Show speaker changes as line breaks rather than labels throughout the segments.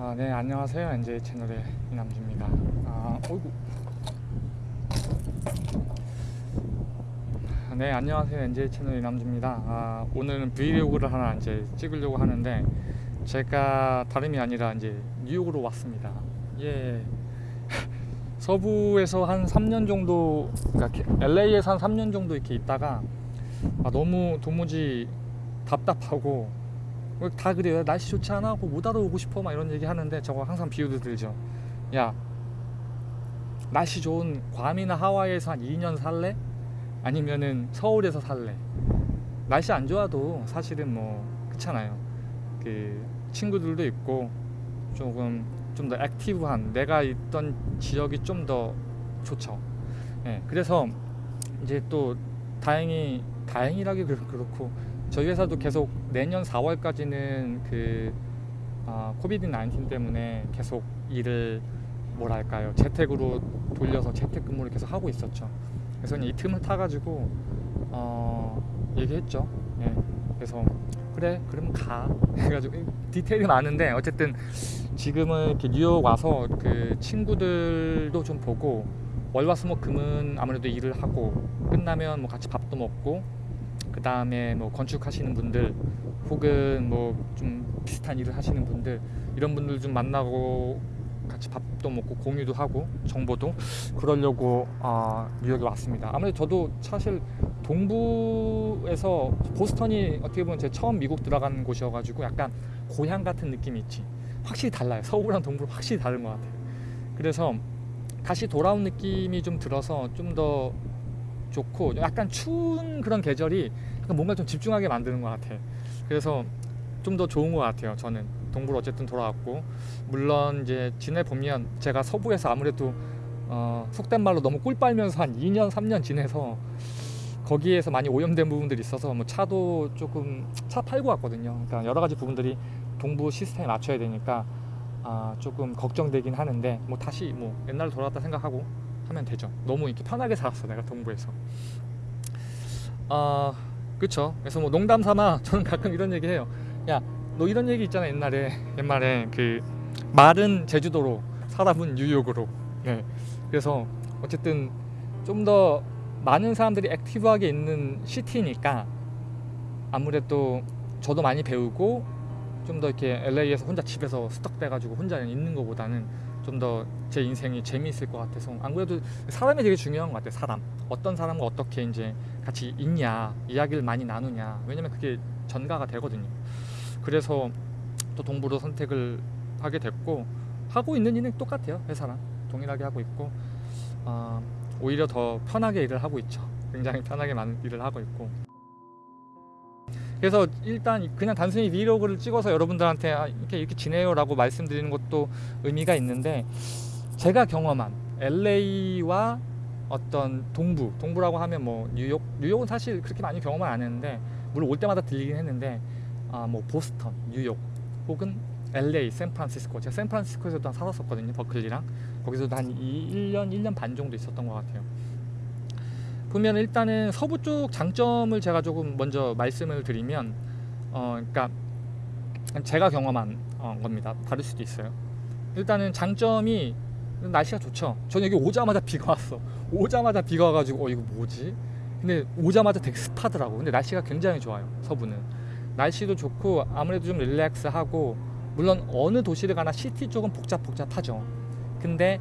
아, 네, 안녕하세요. NJ 채널의 이남주입니다. 아, 어이구. 아, 네, 안녕하세요. NJ 채널 이남주입니다. 아, 오늘은 브이로그를 하나 이제 찍으려고 하는데 제가 다름이 아니라 이제 뉴욕으로 왔습니다. 예. 서부에서 한 3년 정도, 그러니까 LA에서 한 3년 정도 이렇게 있다가 아, 너무 도무지 답답하고 다 그래요 날씨 좋지 않아? 뭐못 알아오고 싶어? 막 이런 얘기 하는데 저거 항상 비유도 들죠 야 날씨 좋은 괌이나 하와이에서 한 2년 살래? 아니면은 서울에서 살래? 날씨 안 좋아도 사실은 뭐 그렇잖아요 그 친구들도 있고 조금 좀 더 액티브한 내가 있던 지역이 좀 더 좋죠 예, 그래서 이제 또 다행히 다행이라기 그렇고 저희 회사도 계속 내년 4월까지는 그 아, 코비드 19 때문에 계속 일을 뭐랄까요 재택으로 돌려서 재택근무를 계속 하고 있었죠. 그래서 이 틈을 타가지고 어, 얘기했죠. 예. 그래서 그래 그러면 가 해가지고 디테일이 많은데 어쨌든 지금은 이렇게 뉴욕 와서 그 친구들도 좀 보고 월화수목금은 아무래도 일을 하고 끝나면 뭐 같이 밥도 먹고 그 다음에 뭐 건축하시는 분들 혹은 뭐 좀 비슷한 일을 하시는 분들 이런 분들 좀 만나고 같이 밥도 먹고 공유도 하고 정보도 그러려고 어, 뉴욕에 왔습니다. 아무래도 저도 사실 동부에서 보스턴이 어떻게 보면 제 처음 미국 들어간 곳이어가지고 약간 고향 같은 느낌이 있지. 확실히 달라요. 서울이랑 동부는 확실히 다른 것 같아요. 그래서 다시 돌아온 느낌이 좀 들어서 좀 더 좋고 약간 추운 그런 계절이 뭔가 좀 집중하게 만드는 것 같아. 그래서 좀 더 좋은 것 같아요. 저는 동부로 어쨌든 돌아왔고 물론 이제 지내보면 제가 서부에서 아무래도 어, 속된 말로 너무 꿀 빨면서 한 2년 3년 지내서 거기에서 많이 오염된 부분들이 있어서 뭐 차도 조금 차 팔고 왔거든요. 그러니까 여러 가지 부분들이 동부 시스템에 맞춰야 되니까 아, 조금 걱정되긴 하는데 뭐 다시 뭐 옛날로 돌아왔다 생각하고 하면 되죠. 너무 이렇게 편하게 살았어 내가 동부에서. 아 그쵸. 그래서 뭐 농담 삼아 저는 가끔 이런 얘기 해요. 야 너 이런 얘기 있잖아 옛날에 옛말에 그 말은 제주도로 사람은 뉴욕으로. 네. 그래서 어쨌든 좀 더 많은 사람들이 액티브하게 있는 시티니까 아무래도 저도 많이 배우고 좀 더 이렇게 LA에서 혼자 집에서 스떡돼가지고 혼자 있는 것보다는 좀 더 제 인생이 재미있을 것 같아서. 안 그래도 사람이 되게 중요한 것 같아요 사람. 어떤 사람과 어떻게 이제 같이 있냐 이야기를 많이 나누냐. 왜냐면 그게 전가가 되거든요. 그래서 또 동부로 선택을 하게 됐고 하고 있는 일은 똑같아요 회사랑. 동일하게 하고 있고 어, 오히려 더 편하게 일을 하고 있죠. 굉장히 편하게 많은 일을 하고 있고 그래서 일단 그냥 단순히 브이로그를 찍어서 여러분들한테 아, 이렇게 이렇게 지내요 라고 말씀드리는 것도 의미가 있는데 제가 경험한 LA와 어떤 동부 동부라고 하면 뭐 뉴욕 뉴욕은 사실 그렇게 많이 경험을 안 했는데 물론 올 때마다 들리긴 했는데 아 뭐 보스턴 뉴욕 혹은 LA 샌프란시스코. 제가 샌프란시스코에서도 한 살았었거든요 버클리랑. 거기서도 한 2, 1년 1년 반 정도 있었던 것 같아요 보면 일단은 서부 쪽 장점을 제가 조금 먼저 말씀을 드리면 어 그러니까 제가 경험한 어, 겁니다. 다를 수도 있어요. 일단은 장점이 날씨가 좋죠. 저는 여기 오자마자 비가 왔어. 오자마자 비가 와가지고 어 이거 뭐지? 근데 오자마자 되게 습하더라고. 근데 날씨가 굉장히 좋아요 서부는. 날씨도 좋고 아무래도 좀 릴렉스하고 물론 어느 도시를 가나 city 쪽은 복잡 복잡하죠. 근데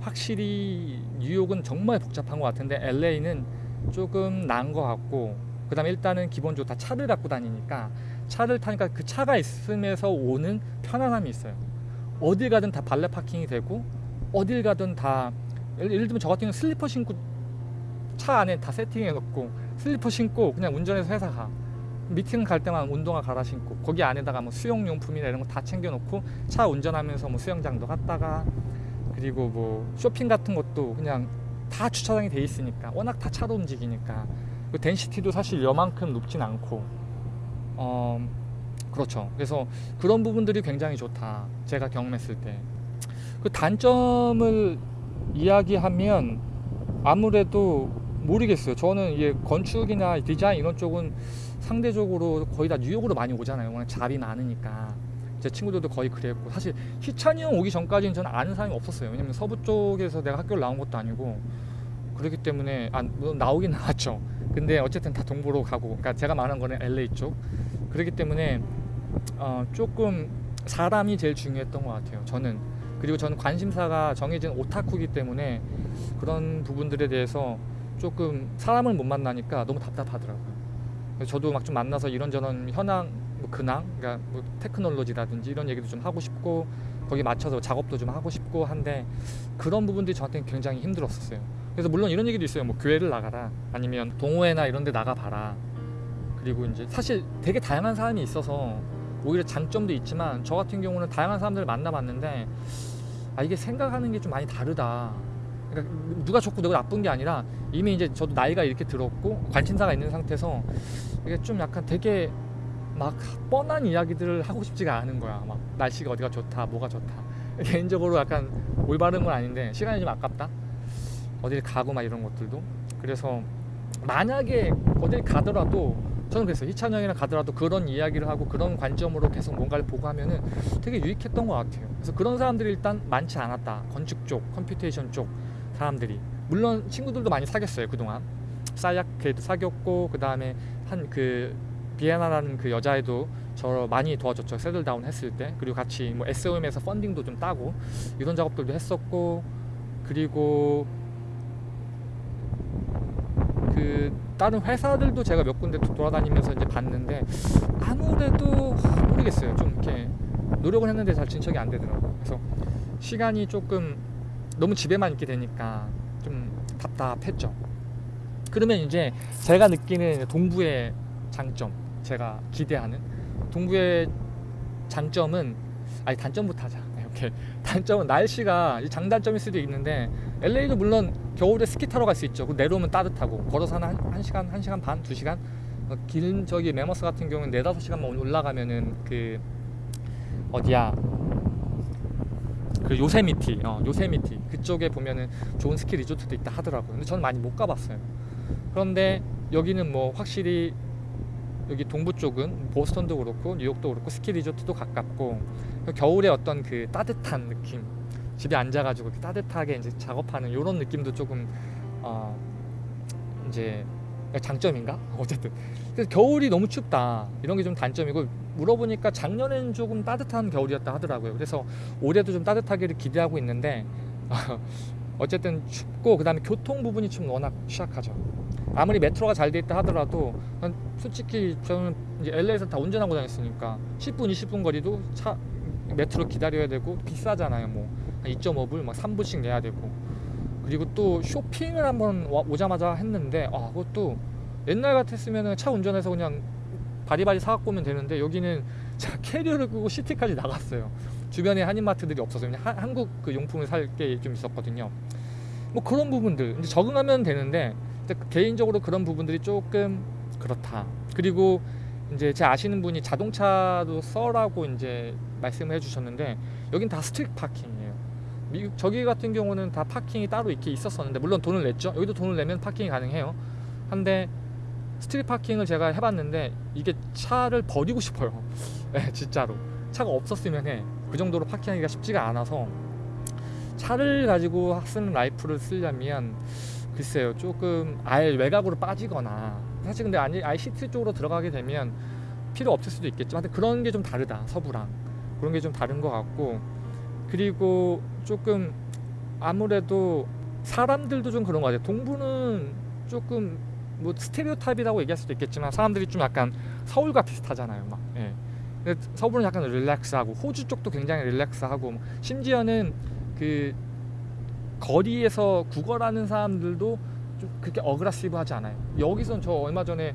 확실히 뉴욕은 정말 복잡한 것 같은데 LA는 조금 나은 것 같고 그 다음에 일단은 기본적으로 다. 차를 갖고 다니니까 차를 타니까 그 차가 있으면서 오는 편안함이 있어요. 어딜 가든 다 valet parking이 되고 어딜 가든 다 예를, 예를 들면 저 같은 경우는 슬리퍼 신고 차 안에 다 세팅해 놓고 슬리퍼 신고 그냥 운전해서 회사 가. 미팅 갈 때만 운동화 갈아 신고 거기 안에다가 뭐 수영용품이나 이런 거 다 챙겨 놓고 차 운전하면서 뭐 수영장도 갔다가 그리고 뭐 쇼핑 같은 것도 그냥 다 주차장이 돼 있으니까 워낙 다 차로 움직이니까. 그 덴시티도 사실 여만큼 높진 않고. 어 그렇죠. 그래서 그런 부분들이 굉장히 좋다. 제가 경험했을 때. 그 단점을 이야기하면 아무래도 모르겠어요. 저는 이게 건축이나 디자인 이런 쪽은 상대적으로 거의 다 뉴욕으로 많이 오잖아요. 워낙 잡이 많으니까 제 친구들도 거의 그랬고 사실 희찬이 형 오기 전까지는 저는 아는 사람이 없었어요. 왜냐면 서부 쪽에서 내가 학교를 나온 것도 아니고 그렇기 때문에 아 물론 나오긴 나왔죠. 근데 어쨌든 다 동부로 가고 그러니까 제가 말한 거는 LA 쪽 그렇기 때문에 어, 조금 사람이 제일 중요했던 것 같아요. 저는 그리고 저는 관심사가 정해진 오타쿠이기 때문에 그런 부분들에 대해서 조금 사람을 못 만나니까 너무 답답하더라고요. 저도 막 좀 만나서 이런저런 현황, 뭐 근황, 그러니까 뭐 테크놀로지라든지 이런 얘기도 좀 하고 싶고 거기 맞춰서 작업도 좀 하고 싶고 한데 그런 부분들이 저한테는 굉장히 힘들었었어요. 그래서 물론 이런 얘기도 있어요. 뭐 교회를 나가라, 아니면 동호회나 이런 데 나가 봐라. 그리고 이제 사실 되게 다양한 사람이 있어서 오히려 장점도 있지만 저 같은 경우는 다양한 사람들을 만나봤는데 아 이게 생각하는 게 좀 많이 다르다. 그러니까 누가 좋고 누가 나쁜 게 아니라 이미 이제 저도 나이가 이렇게 들었고 관심사가 있는 상태에서 이게 좀 약간 되게 막 뻔한 이야기들을 하고 싶지가 않은 거야. 막 날씨가 어디가 좋다, 뭐가 좋다. 개인적으로 약간 올바른 건 아닌데 시간이 좀 아깝다. 어딜 가고 막 이런 것들도. 그래서 만약에 어딜 가더라도 저는 그랬어요. 희찬 형이랑 가더라도 그런 이야기를 하고 그런 관점으로 계속 뭔가를 보고 하면은 되게 유익했던 것 같아요. 그래서 그런 사람들이 일단 많지 않았다. 건축 쪽, computation 쪽 사람들이. 물론 친구들도 많이 사귀었어요 그동안. 사약회도 사귀었고 그 다음에 한그 비에나라는 그 여자애도 저 많이 도와줬죠. settle down 했을 때. 그리고 같이 뭐 SOM에서 funding도 좀 따고 이런 작업들도 했었고 그리고 그 다른 회사들도 제가 몇 군데 돌아다니면서 이제 봤는데 아무래도 모르겠어요. 좀 이렇게 노력을 했는데 잘 진척이 안 되더라고요. 그래서 시간이 조금 너무 집에만 있게 되니까 좀 답답했죠. 그러면 이제 제가 느끼는 동부의 장점, 제가 기대하는 동부의 장점은 아니 단점부터 하자. 이렇게 단점은 날씨가 장단점일 수도 있는데 LA도 물론 겨울에 스키 타러 갈 수 있죠. 그 내려오면 따뜻하고 걸어서 한, 한 시간, 한 시간 반, 두 시간. 어, 길 저기 매머스 같은 경우는 네 다섯 시간만 올라가면은 그 어디야 그 요세미티, 어, 요세미티 그쪽에 보면은 좋은 스키 리조트도 있다 하더라고요. 근데 저는 많이 못 가봤어요. 그런데 여기는 뭐 확실히 여기 동부 쪽은 보스턴도 그렇고 뉴욕도 그렇고 스키 리조트도 가깝고 겨울에 어떤 그 따뜻한 느낌 집에 앉아가지고 이렇게 따뜻하게 이제 작업하는 이런 느낌도 조금 어 이제 장점인가? 어쨌든. 그래서 겨울이 너무 춥다. 이런 게 좀 단점이고 물어보니까 작년에는 조금 따뜻한 겨울이었다 하더라고요. 그래서 올해도 좀 따뜻하기를 기대하고 있는데 어쨌든 춥고 그 다음에 교통 부분이 좀 워낙 취약하죠 아무리 메트로가 잘 돼 있다 하더라도 난 솔직히 저는 이제 LA에서 다 운전하고 다녔으니까 10분 20분 거리도 차 메트로 기다려야 되고 비싸잖아요 뭐. 2.5불 막 3불씩 내야 되고. 그리고 또 쇼핑을 한번 와- 오자마자 했는데 아 그것도 옛날 같았으면 차 운전해서 그냥 바리바리 사갖고 오면 되는데 여기는 자 캐리어를 끄고 시티까지 나갔어요. 주변에 한인마트들이 없어서. 그냥 한, 한국 그 용품을 살 게 좀 있었거든요. 뭐 그런 부분들. 이제 적응하면 되는데 개인적으로 그런 부분들이 조금 그렇다 그리고 이제 제 아시는 분이 자동차도 써라고 이제 말씀을 해주셨는데 여긴 다 street parking이에요. 미국 저기 같은 경우는 다 parking이 따로 이렇게 있었었는데 물론 돈을 냈죠. 여기도 돈을 내면 parking이 가능해요. 한데 street parking을 제가 해봤는데 이게 차를 버리고 싶어요. 네, 진짜로 차가 없었으면 해. 그 정도로 parking하기가 쉽지가 않아서 차를 가지고 쓰는 life를 쓰려면 글쎄요 조금 아예 외곽으로 빠지거나 사실 근데 아니 아예 city 쪽으로 들어가게 되면 필요 없을 수도 있겠지만 하여튼 그런 게 좀 다르다 서부랑. 그런 게 좀 다른 것 같고. 그리고 조금 아무래도 사람들도 좀 그런 것 같아요. 동부는 조금 뭐 스테레오타입이라고 얘기할 수도 있겠지만 사람들이 좀 약간 서울과 비슷하잖아요 막. 예. 근데 서부는 약간 릴렉스하고 호주 쪽도 굉장히 릴렉스하고 심지어는 그 거리에서 구걸하는 사람들도 좀 그렇게 어그라시브하지 않아요. 여기선 저 얼마 전에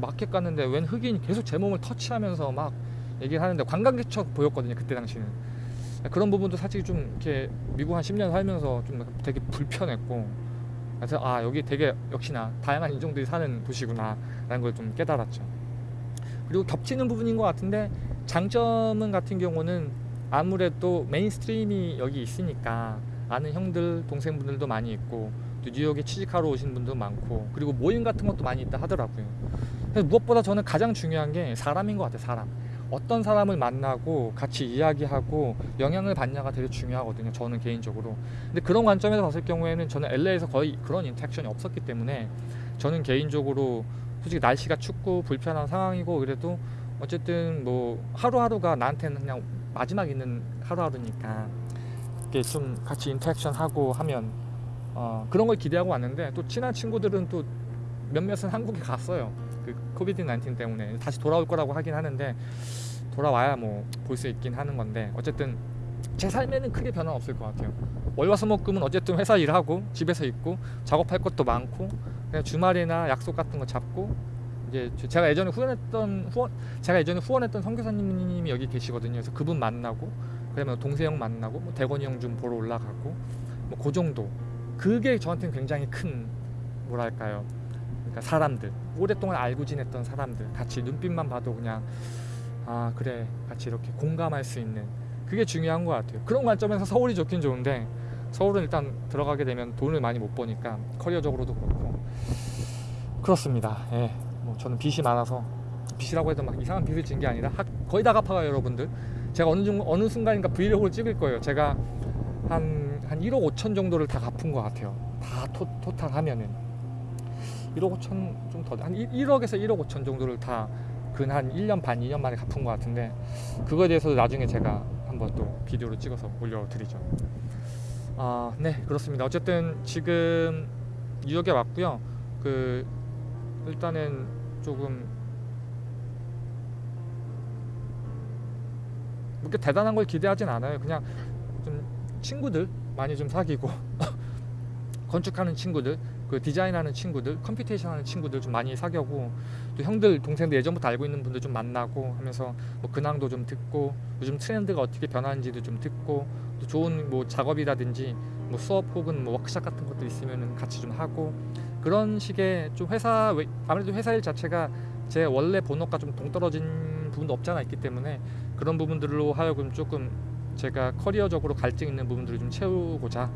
마켓 갔는데 웬 흑인이 계속 제 몸을 터치하면서 막 얘기를 하는데 관광객처럼 보였거든요. 그때 당시는 그런 부분도 사실 좀 이렇게 미국 한 10년 살면서 좀 되게 불편했고 그래서 아 여기 되게 역시나 다양한 인종들이 사는 도시구나 라는 걸 좀 깨달았죠. 그리고 겹치는 부분인 것 같은데 장점은 같은 경우는 아무래도 mainstream이 여기 있으니까 아는 형들 동생분들도 많이 있고 또 뉴욕에 취직하러 오신 분도 많고 그리고 모임 같은 것도 많이 있다 하더라고요. 그래서 무엇보다 저는 가장 중요한 게 사람인 것 같아요. 사람. 어떤 사람을 만나고 같이 이야기하고 영향을 받냐가 되게 중요하거든요. 저는 개인적으로. 근데 그런 관점에서 봤을 경우에는 저는 LA에서 거의 그런 인터랙션이 없었기 때문에 저는 개인적으로 솔직히 날씨가 춥고 불편한 상황이고 그래도 어쨌든 뭐 하루하루가 나한테는 그냥 마지막 있는 하루하루니까 이렇게 좀 같이 interaction 하고 하면 어, 그런 걸 기대하고 왔는데 또 친한 친구들은 또 몇몇은 한국에 갔어요. 그 COVID 19 때문에 다시 돌아올 거라고 하긴 하는데 돌아와야 뭐 볼 수 있긴 하는 건데 어쨌든 제 삶에는 크게 변화 없을 것 같아요. 월화수목금은 어쨌든 회사 일하고 집에서 있고 작업할 것도 많고 그냥 주말이나 약속 같은 거 잡고 이제 제가 예전에 후원했던 후원 제가 예전에 후원했던 선교사님이 여기 계시거든요. 그래서 그분 만나고 그다음에 동세 형 만나고 뭐 대건이 형 좀 보러 올라가고 뭐 그 정도. 그게 저한테는 굉장히 큰 뭐랄까요. 그러니까 사람들 오랫동안 알고 지냈던 사람들 같이 눈빛만 봐도 그냥 아 그래 같이 이렇게 공감할 수 있는 그게 중요한 것 같아요. 그런 관점에서 서울이 좋긴 좋은데 서울은 일단 들어가게 되면 돈을 많이 못 버니까 커리어적으로도 그렇고 그렇습니다. 예, 뭐 저는 빚이 많아서 빚이라고 해도 막 이상한 빚을 진 게 아니라 학- 거의 다 갚아가요 여러분들. 제가 어느 중 어느 순간인가 브이로그를 찍을 거예요. 제가 한 한 1억 5천 정도를 다 갚은 것 같아요. 다 토, 토탈 하면은 1억 5천 좀 더 한 1억에서 1억 5천 정도를 다 근 한 1년 반 2년 만에 갚은 것 같은데 그거에 대해서도 나중에 제가 한번 또 비디오로 찍어서 올려드리죠. 아, 네 그렇습니다. 어쨌든 지금 뉴욕에 왔고요. 그 일단은 조금 그렇게 대단한 걸 기대하진 않아요. 그냥 좀 친구들 많이 좀 사귀고 건축하는 친구들, 그 디자인하는 친구들, computation 하는 친구들 좀 많이 사귀고 또 형들, 동생들 예전부터 알고 있는 분들 좀 만나고 하면서 뭐 근황도 좀 듣고 요즘 트렌드가 어떻게 변하는지도 좀 듣고 또 좋은 뭐 작업이라든지 뭐 수업 혹은 뭐 워크샵 같은 것들 있으면은 같이 좀 하고 그런 식의 좀 회사 외- 아무래도 회사 일 자체가 제 원래 본업과 좀 동떨어진 부분도 없지 않아 있기 때문에 그런 부분들로 하여금 조금 제가 커리어적으로 갈증 있는 부분들을 좀 채우고자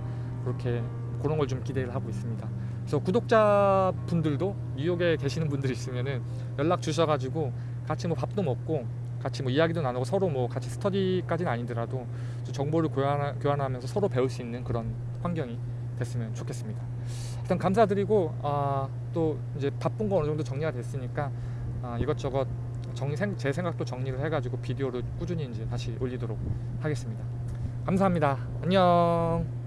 그렇게 그런 걸 좀 기대를 하고 있습니다. 그래서 구독자 분들도 뉴욕에 계시는 분들이 있으면은 연락 주셔가지고 같이 뭐 밥도 먹고 같이 뭐 이야기도 나누고 서로 뭐 같이 스터디까지는 아니더라도 좀 정보를 교환하, 교환하 면서 서로 배울 수 있는 그런 환경이 됐으면 좋겠습니다. 일단 감사드리고 아, 또 이제 바쁜 거 어느 정도 정리가 됐으니까 아, 이것저것 정리 생- 제 생각도 정리를 해가지고 비디오를 꾸준히 이제 다시 올리도록 하겠습니다. 감사합니다. 안녕.